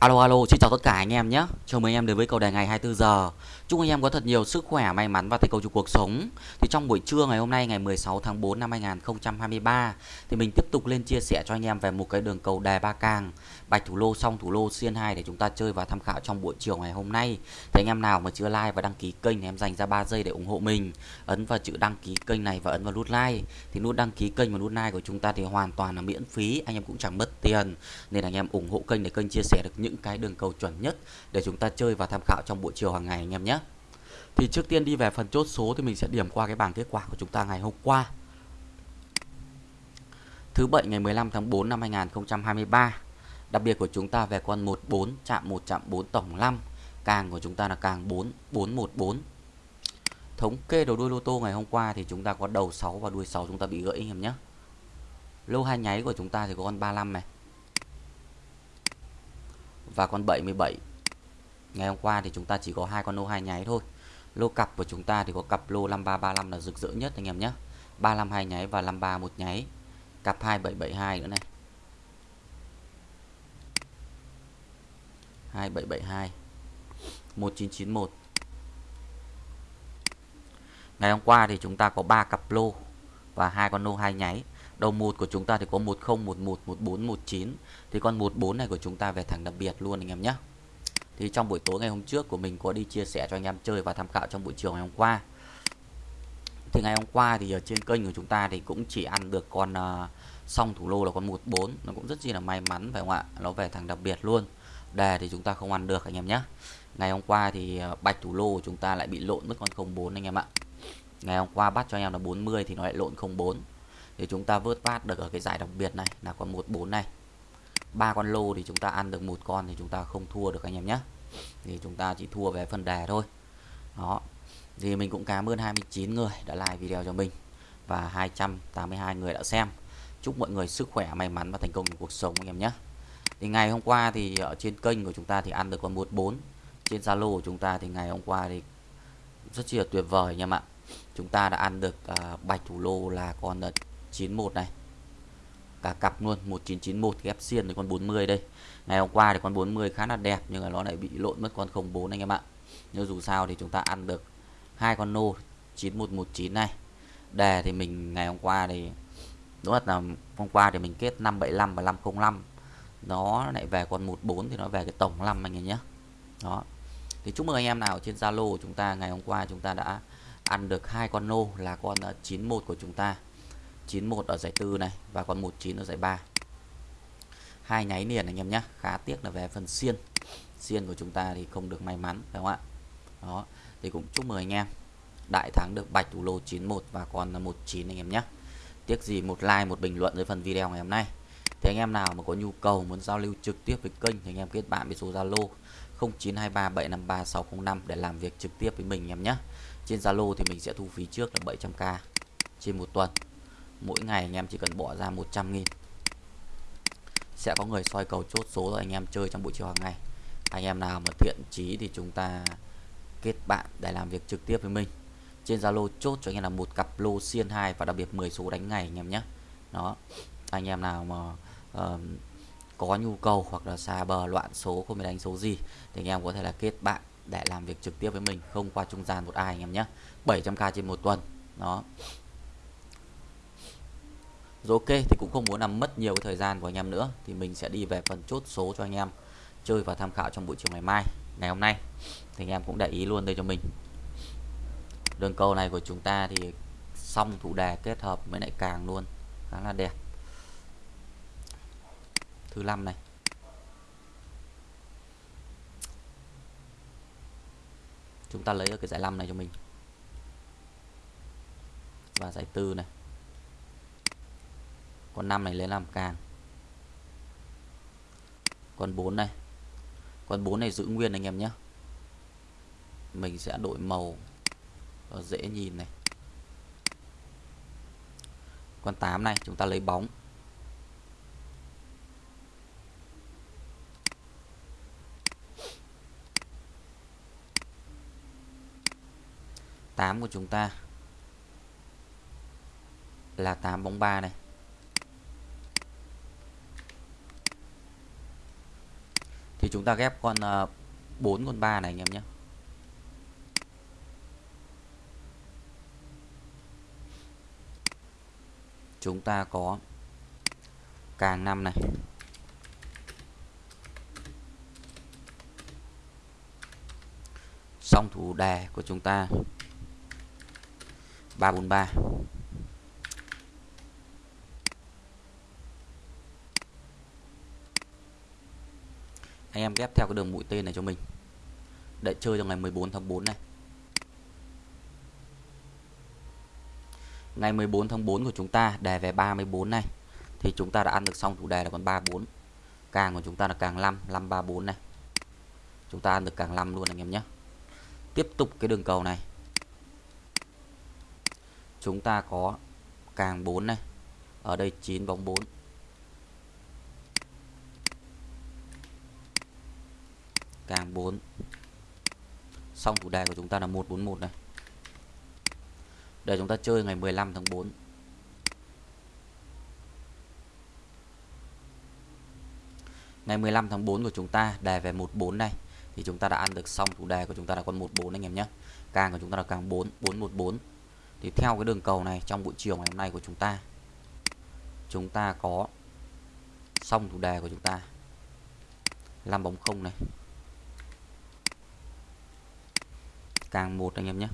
Alo alo, xin chào tất cả anh em nhé. Chào mừng anh em đến với cầu đề ngày 24 giờ. Chúc anh em có thật nhiều sức khỏe, may mắn và thành công trong cuộc sống. Thì trong buổi trưa ngày hôm nay ngày 16 tháng 4 năm 2023 thì mình tiếp tục lên chia sẻ cho anh em về một cái đường cầu đề ba càng, bạch thủ lô xong thủ lô xiên 2 để chúng ta chơi và tham khảo trong buổi chiều ngày hôm nay. Thì anh em nào mà chưa like và đăng ký kênh thì em dành ra 3 giây để ủng hộ mình. Ấn vào chữ đăng ký kênh này và ấn vào nút like. Thì nút đăng ký kênh và nút like của chúng ta thì hoàn toàn là miễn phí, anh em cũng chẳng mất tiền. Nên anh em ủng hộ kênh để kênh chia sẻ được những những cái đường cầu chuẩn nhất để chúng ta chơi và tham khảo trong buổi chiều hàng ngày, anh em nhé. Thì trước tiên đi về phần chốt số thì mình sẽ điểm qua cái bảng kết quả của chúng ta ngày hôm qua. Thứ bảy ngày 15 tháng 4 năm 2023. Đặc biệt của chúng ta về con 14 chạm 1 chạm 4 tổng 5. Càng của chúng ta là càng 4 414. Thống kê đầu đuôi lô tô ngày hôm qua thì chúng ta có đầu 6 và đuôi 6 chúng ta bị gãy, anh em nhé. Lô hai nháy của chúng ta thì có con 35 này. Và con 77. Ngày hôm qua thì chúng ta chỉ có hai con lô hai nháy thôi. Lô cặp của chúng ta thì có cặp lô 5335 là rực rỡ nhất anh em nhé. 35 hai nháy và 53 một nháy. Cặp 2772 nữa này. 2772 1991 Ngày hôm qua thì chúng ta có 3 cặp lô và hai con lô hai nháy đầu một của chúng ta thì có 10 11 14 19 thì con 14 này của chúng ta về thẳng đặc biệt luôn anh em nhé. Thì trong buổi tối ngày hôm trước của mình có đi chia sẻ cho anh em chơi và tham khảo trong buổi chiều ngày hôm qua. Thì ngày hôm qua thì ở trên kênh của chúng ta thì cũng chỉ ăn được con uh, song thủ lô là con 14 nó cũng rất chi là may mắn phải không ạ? Nó về thằng đặc biệt luôn. Đề thì chúng ta không ăn được anh em nhé. Ngày hôm qua thì ờ, bạch thủ lô của chúng ta lại bị lộn mất con 04 anh em ạ. Ngày hôm qua bắt cho anh em là 40 thì nó lại lộn 04 thì chúng ta vớt vát được ở cái giải đặc biệt này là con 14 này. Ba con lô thì chúng ta ăn được một con thì chúng ta không thua được anh em nhé. Thì chúng ta chỉ thua về phần đề thôi. Đó. Thì mình cũng cảm ơn 29 người đã like video cho mình và 282 người đã xem. Chúc mọi người sức khỏe may mắn và thành công trong cuộc sống anh em nhé. Thì ngày hôm qua thì ở trên kênh của chúng ta thì ăn được con 14 trên Zalo của chúng ta thì ngày hôm qua thì rất chi là tuyệt vời anh em ạ. Chúng ta đã ăn được uh, bạch thủ lô là con à, 91 này. Cả cặp luôn 1991 ghép xiên với con 40 đây. Ngày hôm qua thì con 40 khá là đẹp, nhưng mà nó lại bị lộn mất con 04 anh em ạ. Nhưng dù sao thì chúng ta ăn được hai con nô 9119 này. Đề thì mình ngày hôm qua thì, đúng là hôm qua thì mình kết 575 và 505 nó lại về con 14 thì nó về cái tổng 5 anh em nhé. Đó. Thì chúc mừng anh em nào trên Zalo của chúng ta, ngày hôm qua chúng ta đã ăn được hai con nô là con ờ, 91 của chúng ta. 91 ở giải tư này và còn 19 ở giải 3 hai nháy liền anh em nhé khá tiếc là về phần xiên. Xiên của chúng ta thì không được may mắn phải không ạ? Đó, thì cũng chúc mừng anh em. Đại thắng được bạch thủ lô 91 và còn 19 anh em nhé tiếc gì một like, một bình luận dưới phần video ngày hôm nay. Thì anh em nào mà có nhu cầu, muốn giao lưu trực tiếp với kênh thì anh em kết bạn với số Zalo 0923753605 để làm việc trực tiếp với mình anh em nhé trên Zalo thì mình sẽ thu phí trước là 700k trên một tuần mỗi ngày anh em chỉ cần bỏ ra 100 nghìn. Sẽ có người soi cầu chốt số rồi anh em chơi trong buổi chiều hàng ngày. Anh em nào mà thiện chí thì chúng ta kết bạn để làm việc trực tiếp với mình. Trên Zalo chốt cho anh em là một cặp lô xiên 2 và đặc biệt 10 số đánh ngày anh em nhé. Đó. Anh em nào mà uh, có nhu cầu hoặc là xa bờ loạn số không biết đánh số gì thì anh em có thể là kết bạn để làm việc trực tiếp với mình không qua trung gian một ai anh em nhé. 700k trên một tuần. Đó rồi ok, thì cũng không muốn làm mất nhiều cái thời gian của anh em nữa, thì mình sẽ đi về phần chốt số cho anh em chơi và tham khảo trong buổi chiều ngày mai, ngày hôm nay. Thì anh em cũng để ý luôn đây cho mình. Đường cầu này của chúng ta thì xong thủ đề kết hợp với lại càng luôn, khá là đẹp. Thứ năm này. Chúng ta lấy ở cái giải năm này cho mình. Và giải tư này con 5 này lấy làm càng. Con 4 này. Con 4 này giữ nguyên anh em nhé. Mình sẽ đổi màu. Cho dễ nhìn này. Con 8 này, chúng ta lấy bóng. Tám của chúng ta là 8 bóng 3 này. Chúng ta ghép con ờ, 4 con 3 này anh em nhé. Chúng ta có càng 5 này. Song thủ đề của chúng ta 343 anh em ghép theo cái đường mũi tên này cho mình. Để chơi trong ngày 14 tháng 4 này. Ngày 14 tháng 4 của chúng ta, đề về 34 này. Thì chúng ta đã ăn được xong chủ đề là còn 34 càng của chúng ta là càng 5 534 này. Chúng ta ăn được càng 5 luôn anh em nhé. Tiếp tục cái đường cầu này. Chúng ta có càng 4 này. Ở đây 9 bóng 4 càng 4 xong thủ đề của chúng ta là 141 này. Để chúng ta chơi ngày 15 tháng 4 ngày 15 tháng 4 của chúng ta đề về 14 này. Thì chúng ta đã ăn được xong thủ đề của chúng ta là con 14 anh em nhé. Càng của chúng ta là càng 4 414 thì theo cái đường cầu này, trong buổi chiều ngày hôm nay của chúng ta chúng ta có xong thủ đề của chúng ta. 5 bóng không này. Càng một anh em nhé.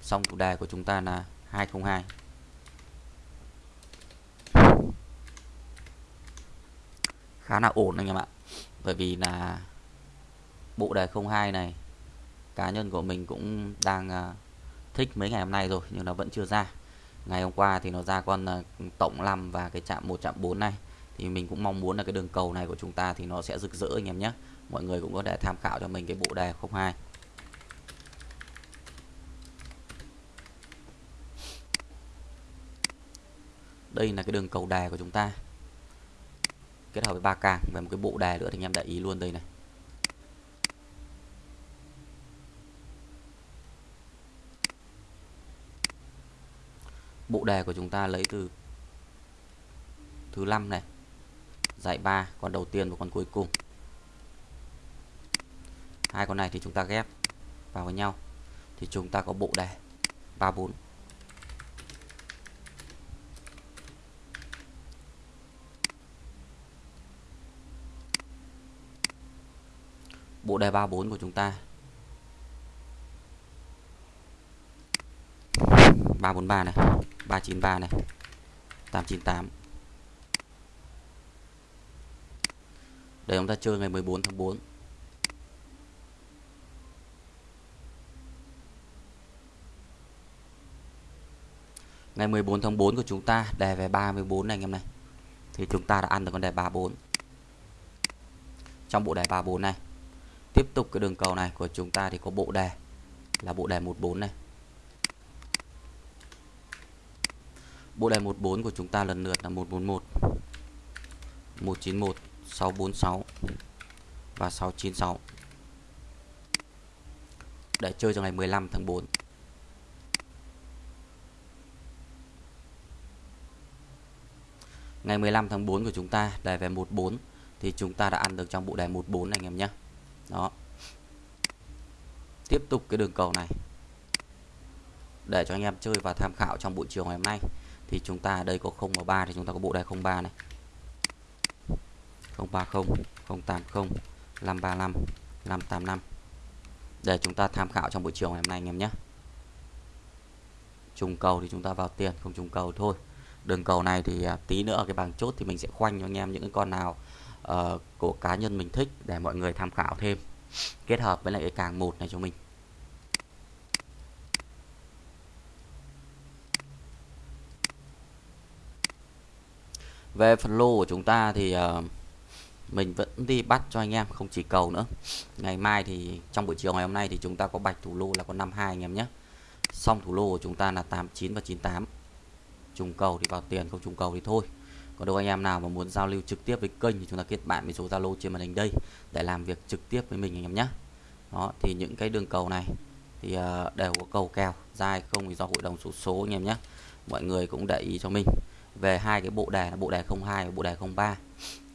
Xong chủ đề của chúng ta là 202 khá là ổn anh em ạ. Bởi vì là bộ đề 02 này, cá nhân của mình cũng đang à, thích mấy ngày hôm nay rồi nhưng nó vẫn chưa ra. Ngày hôm qua thì nó ra con à, tổng 5 và cái chạm 1 chạm 4 này. Thì mình cũng mong muốn là cái đường cầu này của chúng ta thì nó sẽ rực rỡ anh em nhé. Mọi người cũng có thể tham khảo cho mình cái bộ đề 02 đây là cái đường cầu đè của chúng ta. Kết hợp với ba càng và một cái bộ đè nữa thì anh em để ý luôn đây này. Bộ đề của chúng ta lấy từ thứ năm này, giải ba, con đầu tiên và con cuối cùng. Hai con này thì chúng ta ghép vào với nhau. Thì chúng ta có bộ đề 34 bộ đề 34 của chúng ta. 343 này 393 này 898 để chúng ta chơi ngày 14 tháng 4 ngày 14 tháng 4 của chúng ta, đề về 34 này, anh em này. Thì chúng ta đã ăn được con đề 34 trong bộ đề 34 này tiếp tục cái đường cầu này của chúng ta thì có bộ đề. Là bộ đề 14 này. Bộ đề 14 của chúng ta lần lượt là 141 191 646 và 696 để chơi cho ngày 15 tháng 4 ngày 15 tháng 4 của chúng ta đề về 14 thì chúng ta đã ăn được trong bộ đề 14 này, anh em nhé đó. Tiếp tục cái đường cầu này. Để cho anh em chơi và tham khảo trong buổi chiều ngày hôm nay. Thì chúng ta đây có 0 và 3 thì chúng ta có bộ đề 03 này. 030 080 535 585 để chúng ta tham khảo trong buổi chiều ngày hôm nay anh em nhé. Trùng cầu thì chúng ta vào tiền, không trùng cầu thôi. Đường cầu này thì à, tí nữa cái bảng chốt thì mình sẽ khoanh cho anh em những cái con nào uh, của cá nhân mình thích để mọi người tham khảo thêm. Kết hợp với lại cái càng một này cho mình. Về phần lô của chúng ta thì uh, mình vẫn đi bắt cho anh em không chỉ cầu nữa. Ngày mai thì trong buổi chiều ngày hôm nay thì chúng ta có bạch thủ lô là có 52 anh em nhé. Xong thủ lô của chúng ta là 89 và 98 trùng cầu thì vào tiền không trùng cầu thì thôi còn đâu anh em nào mà muốn giao lưu trực tiếp với kênh thì chúng ta kết bạn với số Zalo trên màn hình đây để làm việc trực tiếp với mình anh em nhé. Đó, thì những cái đường cầu này thì ờ, đều có cầu kèo, dài không thì do hội đồng số số anh em nhé. Mọi người cũng để ý cho mình. Về hai cái bộ đề là bộ đề 02 và bộ đề 03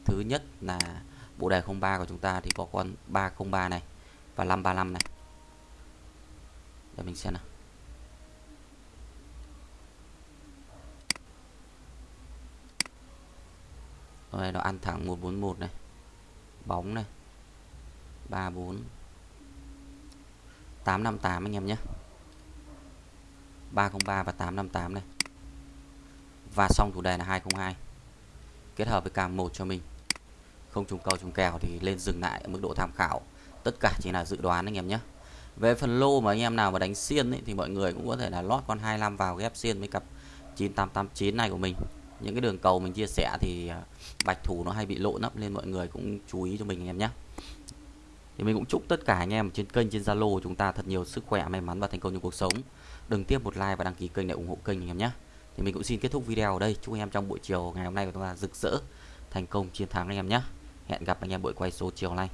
thứ nhất là bộ đề 03 của chúng ta thì có con 303 này và 535 này. Để mình xem nào. Rồi nó ăn thẳng 141 này. Bóng này. 34 858 anh em nhé. 303 và 858 này. Và xong thủ đề là 202 kết hợp với cam 1 cho mình. Không trùng cầu trùng kèo thì lên dừng lại ở mức độ tham khảo. Tất cả chỉ là dự đoán anh em nhé. Về phần lô mà anh em nào mà đánh xiên ấy, thì mọi người cũng có thể là lót con 25 vào ghép xiên với cặp 9889 này của mình những cái đường cầu mình chia sẻ thì à, bạch thủ nó hay bị lộ nấp nên mọi người cũng chú ý cho mình anh em nhé. Thì mình cũng chúc tất cả anh em trên kênh, trên Zalo chúng ta thật nhiều sức khỏe, may mắn và thành công trong cuộc sống. Đừng tiếp một like và đăng ký kênh để ủng hộ kênh anh em nhé. Thì mình cũng xin kết thúc video ở đây. Chúc anh em trong buổi chiều ngày hôm nay của chúng ta rực rỡ, thành công chiến thắng anh em nhé. Hẹn gặp anh em buổi quay số chiều nay